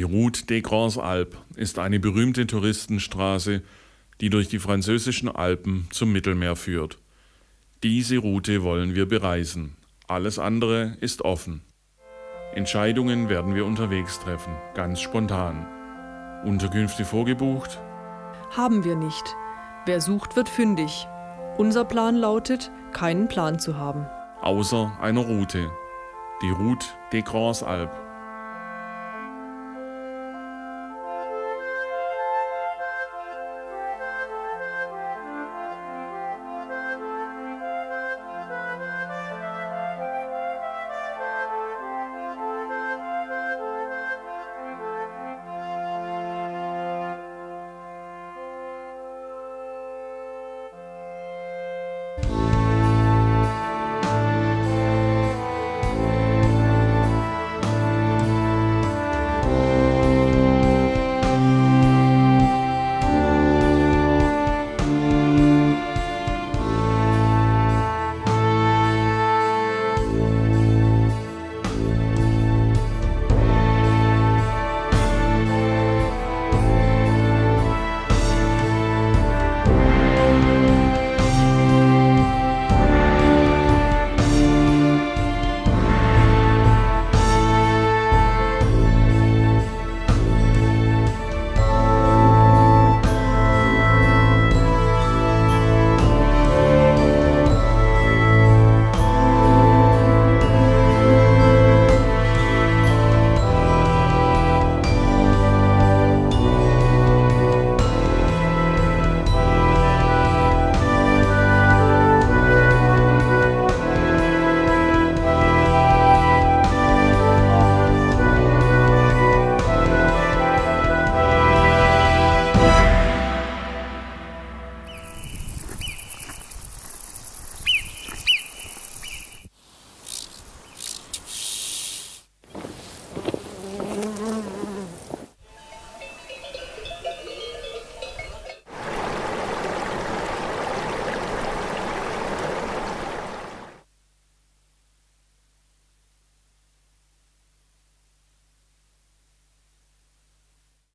Die Route des Grands Alpes ist eine berühmte Touristenstraße, die durch die französischen Alpen zum Mittelmeer führt. Diese Route wollen wir bereisen. Alles andere ist offen. Entscheidungen werden wir unterwegs treffen, ganz spontan. Unterkünfte vorgebucht? Haben wir nicht. Wer sucht, wird fündig. Unser Plan lautet, keinen Plan zu haben. Außer einer Route. Die Route des Grands Alpes.